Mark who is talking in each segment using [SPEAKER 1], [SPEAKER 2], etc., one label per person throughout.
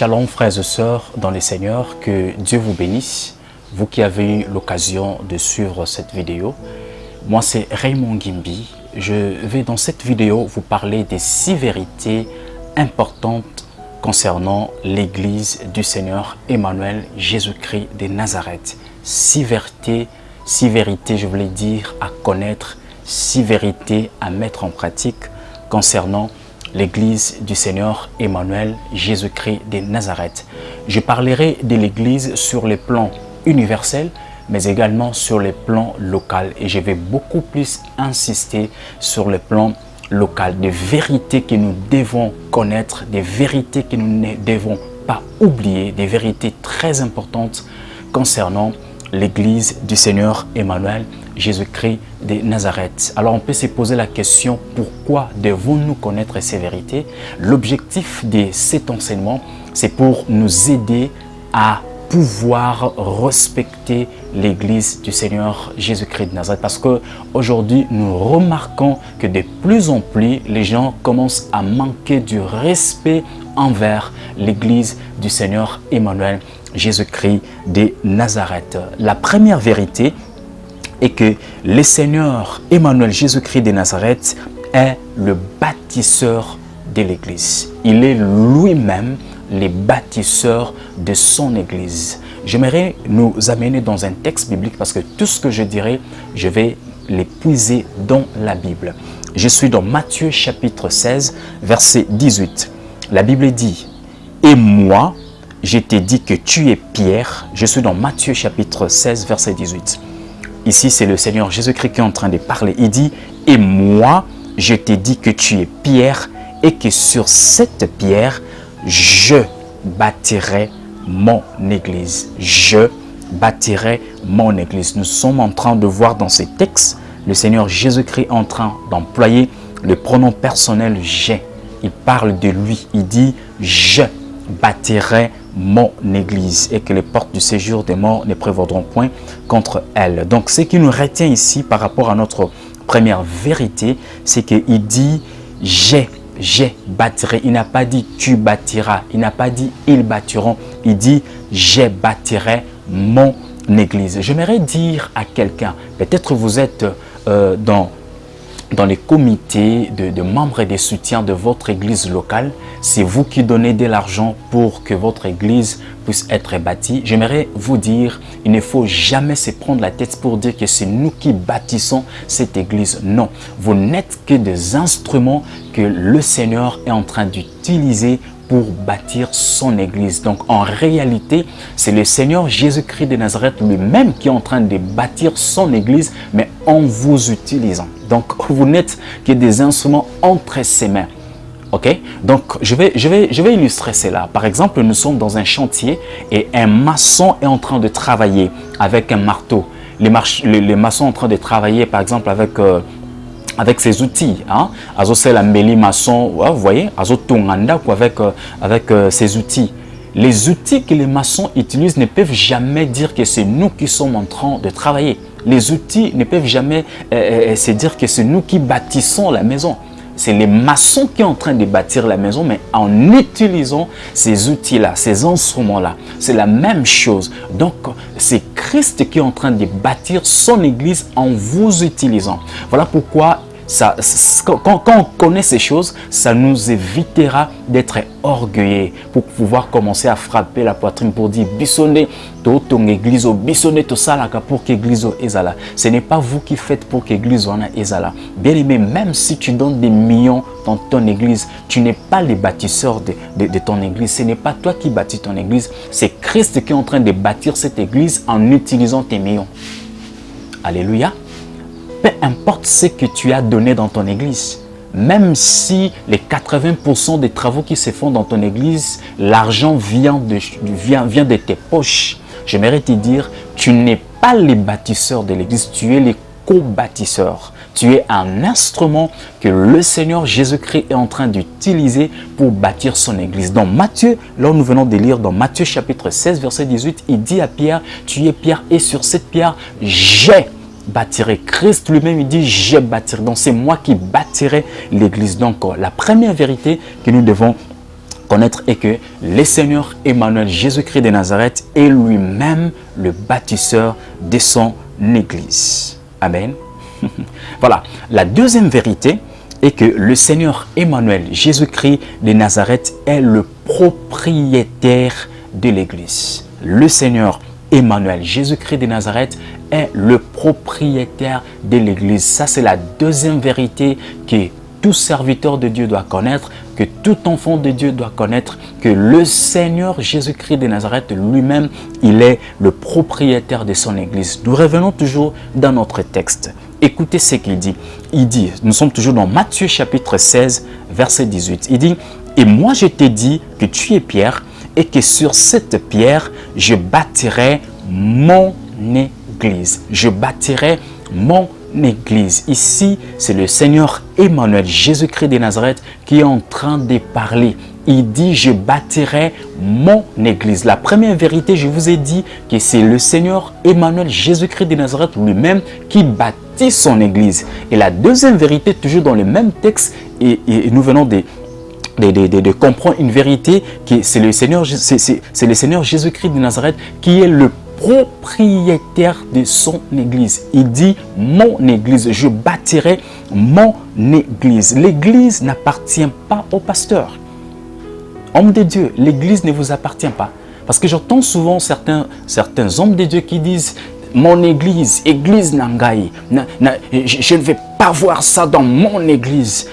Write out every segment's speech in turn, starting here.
[SPEAKER 1] Shalom frères et sœurs dans les seigneurs, que Dieu vous bénisse. Vous qui avez eu l'occasion de suivre cette vidéo. Moi c'est Raymond Gimbi. Je vais dans cette vidéo vous parler des six vérités importantes concernant l'église du Seigneur Emmanuel Jésus-Christ de Nazareth. Six vérités, six vérités je voulais dire à connaître, six vérités à mettre en pratique concernant l'église du Seigneur Emmanuel Jésus-Christ de Nazareth. Je parlerai de l'église sur les plans universels, mais également sur les plans local. Et je vais beaucoup plus insister sur le plan local, des vérités que nous devons connaître, des vérités que nous ne devons pas oublier, des vérités très importantes concernant l'église du Seigneur Emmanuel Jésus-Christ de Nazareth. Alors on peut se poser la question, pourquoi devons-nous connaître ces vérités? L'objectif de cet enseignement, c'est pour nous aider à pouvoir respecter l'église du Seigneur Jésus-Christ de Nazareth. Parce qu'aujourd'hui, nous remarquons que de plus en plus, les gens commencent à manquer du respect envers l'église du Seigneur Emmanuel Jésus-Christ de Nazareth. La première vérité est que le Seigneur Emmanuel Jésus-Christ de Nazareth est le bâtisseur de l'église. Il est lui-même les bâtisseurs de son église. J'aimerais nous amener dans un texte biblique parce que tout ce que je dirai, je vais l'épuiser dans la Bible. Je suis dans Matthieu chapitre 16, verset 18. La Bible dit, « Et moi, je t'ai dit que tu es Pierre. » Je suis dans Matthieu chapitre 16, verset 18. Ici, c'est le Seigneur Jésus-Christ qui est en train de parler. Il dit, « Et moi, je t'ai dit que tu es Pierre et que sur cette pierre, je bâtirai mon église. Je bâtirai mon église. Nous sommes en train de voir dans ces textes le Seigneur Jésus-Christ en train d'employer le pronom personnel « j'ai ». Il parle de lui. Il dit « je bâtirai mon église et que les portes du séjour des morts ne prévaudront point contre elle. » Donc, ce qui nous retient ici par rapport à notre première vérité, c'est qu'il dit « j'ai j'ai bâtirai. Il n'a pas dit tu bâtiras. Il n'a pas dit ils bâtiront. Il dit j'ai bâtirai mon église. J'aimerais dire à quelqu'un, peut-être vous êtes euh, dans dans les comités de, membres et de soutiens de votre église locale, c'est vous qui donnez de l'argent pour que votre église puisse être bâtie. J'aimerais vous dire, il ne faut jamais se prendre la tête pour dire que c'est nous qui bâtissons cette église. Non, vous n'êtes que des instruments que le Seigneur est en train d'utiliser pour bâtir son église. Donc en réalité, c'est le Seigneur Jésus-Christ de Nazareth lui-même qui est en train de bâtir son église, mais en vous utilisant. Donc vous n'êtes que des instruments entre ses mains. Ok? Donc je vais, je, vais, je vais illustrer cela. Par exemple, nous sommes dans un chantier et un maçon est en train de travailler avec un marteau. Les, les, maçons sont en train de travailler par exemple avec... Euh, avec ses outils. Hein? la mbeli maçon, vous voyez, avec, euh, avec euh, ses outils. Les outils que les maçons utilisent ne peuvent jamais dire que c'est nous qui sommes en train de travailler. Les outils ne peuvent jamais euh, se dire que c'est nous qui bâtissons la maison. C'est les maçons qui sont en train de bâtir la maison, mais en utilisant ces outils-là, ces instruments-là. C'est la même chose. Donc, c'est Christ qui est en train de bâtir son église en vous utilisant. Voilà pourquoi quand, on connaît ces choses, ça nous évitera d'être orgueilleux pour pouvoir commencer à frapper la poitrine pour dire ton église, tout ça pour que l'église ezala. Ce n'est pas vous qui faites pour que l'église ezala. Bien aimé, même si tu donnes des millions dans ton église, tu n'es pas le bâtisseur de, de ton église. Ce n'est pas toi qui bâtis ton église. C'est Christ qui est en train de bâtir cette église en utilisant tes millions. Alléluia peu importe ce que tu as donné dans ton église, même si les 80% des travaux qui se font dans ton église, l'argent vient de, tes poches, j'aimerais te dire, tu n'es pas les bâtisseurs de l'église, tu es les co-bâtisseurs. Tu es un instrument que le Seigneur Jésus-Christ est en train d'utiliser pour bâtir son église. Dans Matthieu, là où nous venons de lire dans Matthieu chapitre 16, verset 18, il dit à Pierre, tu es Pierre et sur cette pierre, j'ai bâtirai. Christ lui-même, il dit, je bâtirai. Donc, c'est moi qui bâtirai l'église. Donc, la première vérité que nous devons connaître est que le Seigneur Emmanuel Jésus-Christ de Nazareth est lui-même le bâtisseur de son Église. Amen. voilà. La deuxième vérité est que le Seigneur Emmanuel Jésus-Christ de Nazareth est le propriétaire de l'Église. Le Seigneur Emmanuel Jésus-Christ de Nazareth est le propriétaire de l'Église. Ça, c'est la deuxième vérité que tout serviteur de Dieu doit connaître, que tout enfant de Dieu doit connaître, que le Seigneur Jésus-Christ de Nazareth lui-même, il est le propriétaire de son Église. Nous revenons toujours dans notre texte. Écoutez ce qu'il dit. Il dit, nous sommes toujours dans Matthieu chapitre 16, verset 18. Il dit, « Et moi je t'ai dit que tu es Pierre, et que sur cette pierre, je bâtirai mon Église. Je bâtirai mon Église. Ici, c'est le Seigneur Emmanuel, Jésus-Christ de Nazareth, qui est en train de parler. Il dit, je bâtirai mon Église. La première vérité, je vous ai dit que c'est le Seigneur Emmanuel, Jésus-Christ de Nazareth lui-même qui bâtit son Église. Et la deuxième vérité, toujours dans le même texte, et, nous venons de, comprendre une vérité, c'est le Seigneur Jésus-Christ de Nazareth qui est le propriétaire de son église. Il dit mon église, je bâtirai mon église. L'église n'appartient pas au pasteur. Homme de Dieu, l'église ne vous appartient pas. Parce que j'entends souvent certains, certains hommes de Dieu qui disent mon église, église Nangaï, je ne vais pas voir ça dans mon église.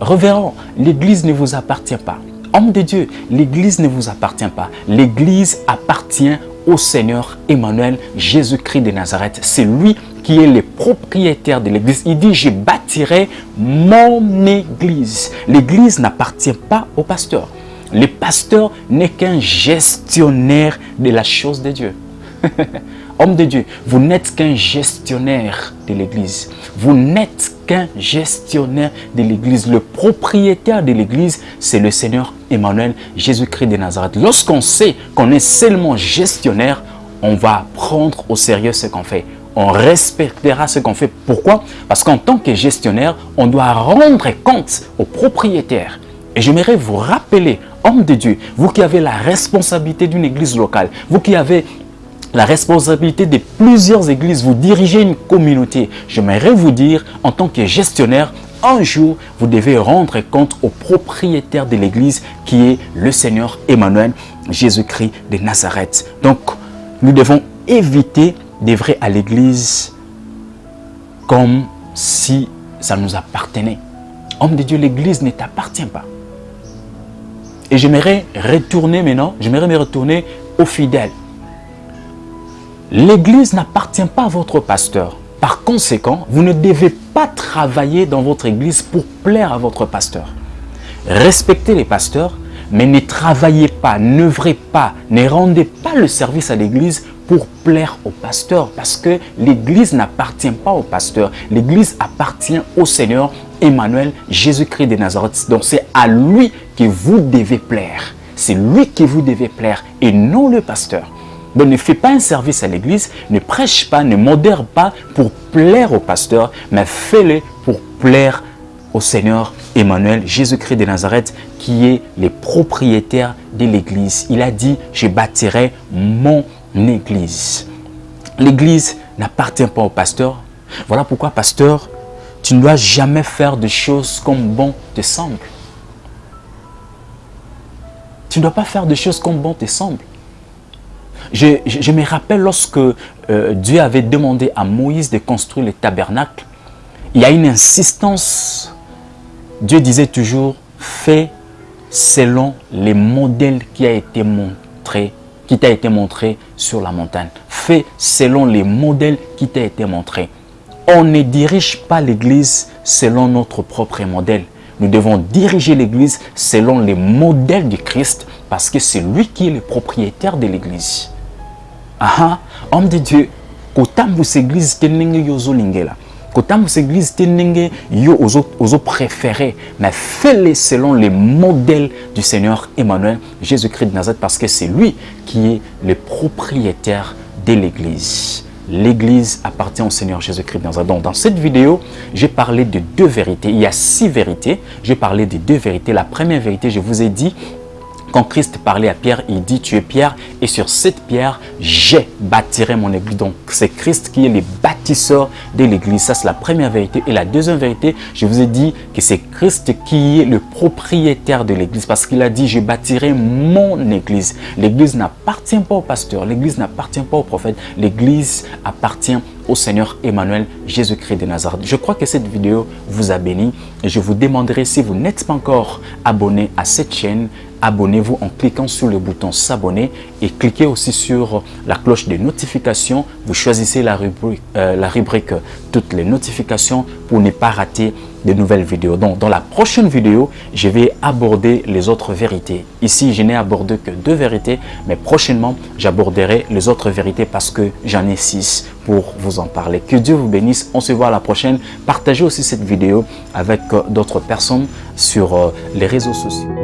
[SPEAKER 1] Reverend, l'église ne vous appartient pas. Homme de Dieu, l'église ne vous appartient pas. L'église appartient au Seigneur Emmanuel, Jésus-Christ de Nazareth. C'est lui qui est le propriétaire de l'église. Il dit, je bâtirai mon église. L'église n'appartient pas au pasteur. Le pasteur n'est qu'un gestionnaire de la chose de Dieu. Homme de Dieu, vous n'êtes qu'un gestionnaire de l'église. Vous n'êtes qu'un gestionnaire de l'église. Le propriétaire de l'église, c'est le Seigneur Emmanuel, Jésus-Christ de Nazareth. Lorsqu'on sait qu'on est seulement gestionnaire, on va prendre au sérieux ce qu'on fait. On respectera ce qu'on fait. Pourquoi? Parce qu'en tant que gestionnaire, on doit rendre compte au propriétaire. Et j'aimerais vous rappeler, homme de Dieu, vous qui avez la responsabilité d'une église locale, vous qui avez la responsabilité de plusieurs églises, vous dirigez une communauté. J'aimerais vous dire, en tant que gestionnaire, un jour, vous devez rendre compte au propriétaire de l'église qui est le Seigneur Emmanuel, Jésus-Christ de Nazareth. Donc, nous devons éviter d'œuvrer à l'église comme si ça nous appartenait. Homme de Dieu, l'église ne t'appartient pas. Et j'aimerais retourner maintenant, j'aimerais me retourner aux fidèles. L'église n'appartient pas à votre pasteur. Par conséquent, vous ne devez pas travailler dans votre église pour plaire à votre pasteur. Respectez les pasteurs, mais ne travaillez pas, n'œuvrez pas, ne rendez pas le service à l'église pour plaire au pasteur parce que l'église n'appartient pas au pasteur. L'église appartient au Seigneur Emmanuel, Jésus-Christ de Nazareth. Donc c'est à lui que vous devez plaire. C'est lui que vous devez plaire et non le pasteur. Donc ne fais pas un service à l'église, ne prêche pas, ne modère pas pour plaire au pasteur, mais fais-le pour plaire au Seigneur Emmanuel, Jésus-Christ de Nazareth, qui est le propriétaire de l'église. Il a dit, je bâtirai mon église. L'église n'appartient pas au pasteur. Voilà pourquoi, pasteur, tu ne dois jamais faire de choses comme bon te semble. Tu ne dois pas faire de choses comme bon te semble. Je, me rappelle lorsque euh, Dieu avait demandé à Moïse de construire le tabernacle, il y a une insistance. Dieu disait toujours, fais selon les modèles qui a été montré, qui t'a été montré sur la montagne. Fais selon les modèles qui t'a été montré. On ne dirige pas l'église selon notre propre modèle. Nous devons diriger l'église selon les modèles du Christ parce que c'est lui qui est le propriétaire de l'église. Aha. Homme de dieu kotambusa église te ndenge yo ozolingela kotambusa église yo ozopréféré mais fais-le selon les modèles du seigneur emmanuel jésus-christ de nazareth parce que c'est lui qui est le propriétaire de l'église. L'église appartient au seigneur jésus-christ nazareth. Donc dans cette vidéo j'ai parlé de deux vérités. Il y a six vérités. J'ai parlé de deux vérités. La première vérité je vous ai dit Quand Christ parlait à Pierre, il dit, tu es Pierre et sur cette pierre, j'ai bâtirai mon église. Donc, c'est Christ qui est le bâtisseur de l'église. Ça, c'est la première vérité. Et la deuxième vérité, je vous ai dit que c'est Christ qui est le propriétaire de l'église parce qu'il a dit, je bâtirai mon église. L'église n'appartient pas au pasteur, l'église n'appartient pas au prophète, l'église appartient au Seigneur Emmanuel Jésus-Christ de Nazareth. Je crois que cette vidéo vous a béni et je vous demanderai si vous n'êtes pas encore abonné à cette chaîne, abonnez-vous en cliquant sur le bouton s'abonner et cliquez aussi sur la cloche de notification. Vous choisissez la rubrique, euh, la rubrique toutes les notifications pour ne pas rater de nouvelles vidéos. Donc, dans la prochaine vidéo, je vais aborder les autres vérités. Ici, je n'ai abordé que deux vérités, mais prochainement, j'aborderai les autres vérités parce que j'en ai six pour vous en parler. Que Dieu vous bénisse. On se voit à la prochaine. Partagez aussi cette vidéo avec euh, d'autres personnes sur euh, les réseaux sociaux.